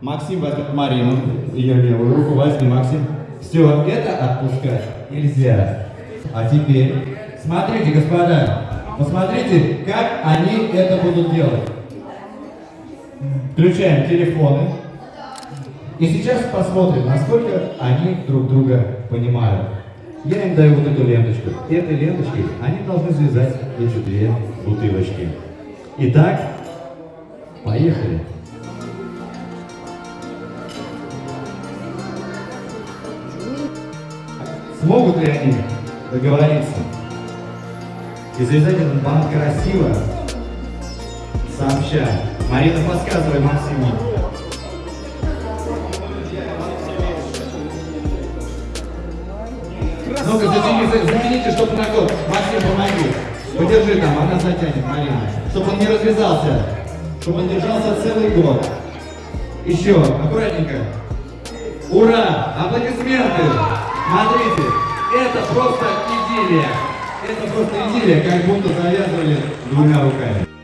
Максим возьмет Марину, ее левую руку возьми, Максим. Все, это отпускать нельзя. А теперь, смотрите, господа, посмотрите, как они это будут делать. Включаем телефоны. И сейчас посмотрим, насколько они друг друга понимают. Я им даю вот эту ленточку. Этой ленточкой они должны связать эти две бутылочки. Итак, поехали. Смогут ли они договориться и завязать этот банк красиво, сообща? Марина, подсказывай Максиму. Ну-ка, затяни, за- затяните, чтобы на год. Максим, помоги. Подержи там, она затянет, Марина. Чтобы он не развязался. Чтобы он держался целый год. Еще, аккуратненько. Ура! Аплодисменты! Смотрите, идиллия. Это просто идиллия, как будто завязывали двумя руками.